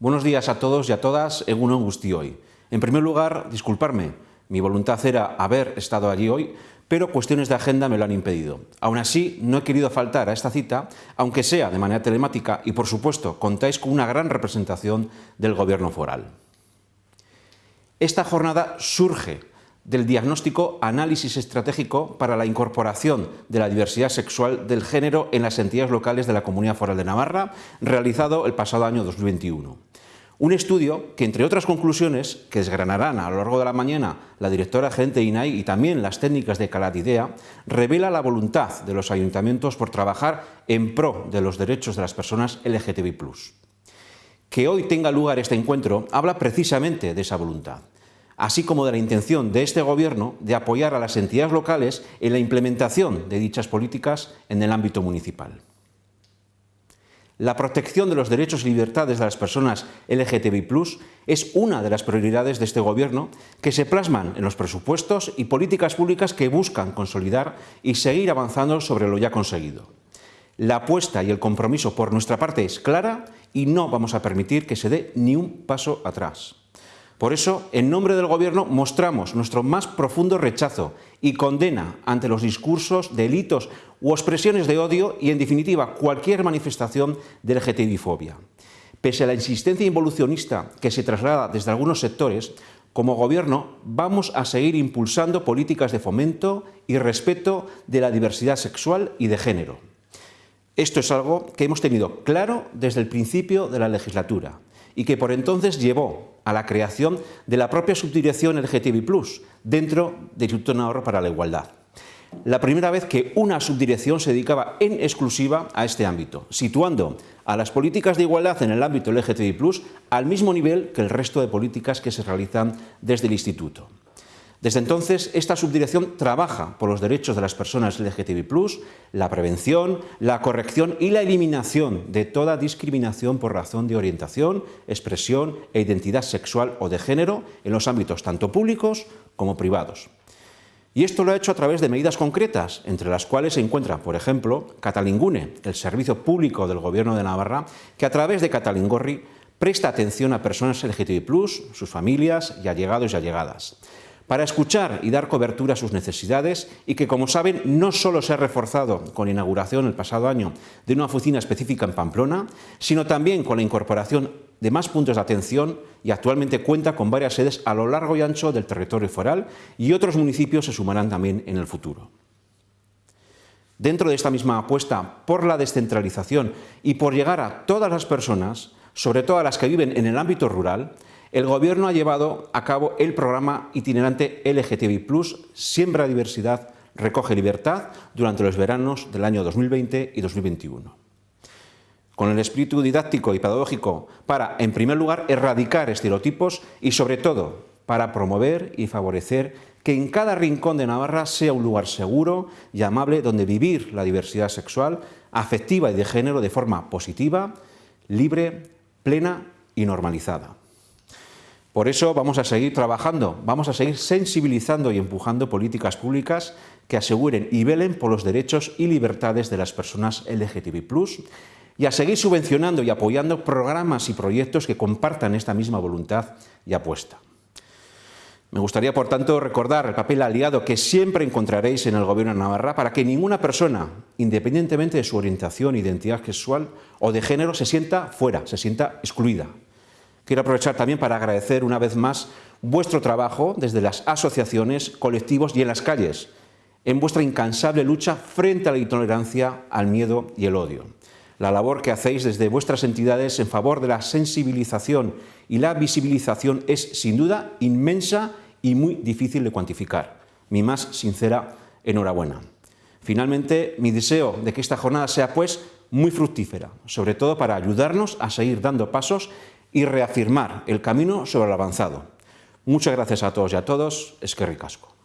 Buenos días a todos y a todas, Egunon hoy. En primer lugar, disculparme, mi voluntad era haber estado allí hoy, pero cuestiones de agenda me lo han impedido. Aún así, no he querido faltar a esta cita, aunque sea de manera telemática y, por supuesto, contáis con una gran representación del Gobierno foral. Esta jornada surge del diagnóstico Análisis Estratégico para la Incorporación de la Diversidad Sexual del Género en las entidades locales de la Comunidad Foral de Navarra, realizado el pasado año 2021. Un estudio que, entre otras conclusiones, que desgranarán a lo largo de la mañana la directora gerente INAI y también las técnicas de Calatidea, revela la voluntad de los ayuntamientos por trabajar en pro de los derechos de las personas LGTBI+. Que hoy tenga lugar este encuentro habla precisamente de esa voluntad así como de la intención de este Gobierno de apoyar a las entidades locales en la implementación de dichas políticas en el ámbito municipal. La protección de los derechos y libertades de las personas LGTBI+, es una de las prioridades de este Gobierno que se plasman en los presupuestos y políticas públicas que buscan consolidar y seguir avanzando sobre lo ya conseguido. La apuesta y el compromiso por nuestra parte es clara y no vamos a permitir que se dé ni un paso atrás. Por eso, en nombre del Gobierno, mostramos nuestro más profundo rechazo y condena ante los discursos, delitos u expresiones de odio y, en definitiva, cualquier manifestación de LGTBI-fobia. Pese a la insistencia involucionista que se traslada desde algunos sectores, como Gobierno vamos a seguir impulsando políticas de fomento y respeto de la diversidad sexual y de género. Esto es algo que hemos tenido claro desde el principio de la legislatura y que por entonces llevó a la creación de la propia subdirección LGTBI+, dentro del Instituto Navarro para la Igualdad. La primera vez que una subdirección se dedicaba en exclusiva a este ámbito, situando a las políticas de igualdad en el ámbito LGTBI+, al mismo nivel que el resto de políticas que se realizan desde el Instituto. Desde entonces, esta subdirección trabaja por los derechos de las personas LGTBI+, la prevención, la corrección y la eliminación de toda discriminación por razón de orientación, expresión e identidad sexual o de género en los ámbitos tanto públicos como privados. Y esto lo ha hecho a través de medidas concretas, entre las cuales se encuentra, por ejemplo, Catalingune, el servicio público del Gobierno de Navarra, que a través de Catalingorri presta atención a personas LGTBI+, sus familias y allegados y allegadas para escuchar y dar cobertura a sus necesidades y que, como saben, no solo se ha reforzado con la inauguración el pasado año de una oficina específica en Pamplona, sino también con la incorporación de más puntos de atención y actualmente cuenta con varias sedes a lo largo y ancho del territorio foral y otros municipios se sumarán también en el futuro. Dentro de esta misma apuesta por la descentralización y por llegar a todas las personas, sobre todo a las que viven en el ámbito rural, el Gobierno ha llevado a cabo el programa itinerante LGTBI+, Siembra Diversidad, Recoge Libertad, durante los veranos del año 2020 y 2021. Con el espíritu didáctico y pedagógico para, en primer lugar, erradicar estereotipos y, sobre todo, para promover y favorecer que en cada rincón de Navarra sea un lugar seguro y amable donde vivir la diversidad sexual, afectiva y de género de forma positiva, libre, plena y normalizada. Por eso vamos a seguir trabajando, vamos a seguir sensibilizando y empujando políticas públicas que aseguren y velen por los derechos y libertades de las personas LGTBI+, y a seguir subvencionando y apoyando programas y proyectos que compartan esta misma voluntad y apuesta. Me gustaría, por tanto, recordar el papel aliado que siempre encontraréis en el Gobierno de Navarra para que ninguna persona, independientemente de su orientación, identidad sexual o de género, se sienta fuera, se sienta excluida. Quiero aprovechar también para agradecer una vez más vuestro trabajo desde las asociaciones, colectivos y en las calles, en vuestra incansable lucha frente a la intolerancia, al miedo y el odio. La labor que hacéis desde vuestras entidades en favor de la sensibilización y la visibilización es sin duda inmensa y muy difícil de cuantificar. Mi más sincera enhorabuena. Finalmente, mi deseo de que esta jornada sea pues muy fructífera, sobre todo para ayudarnos a seguir dando pasos y reafirmar el camino sobre el avanzado. Muchas gracias a todos y a todos. Es que ricasco.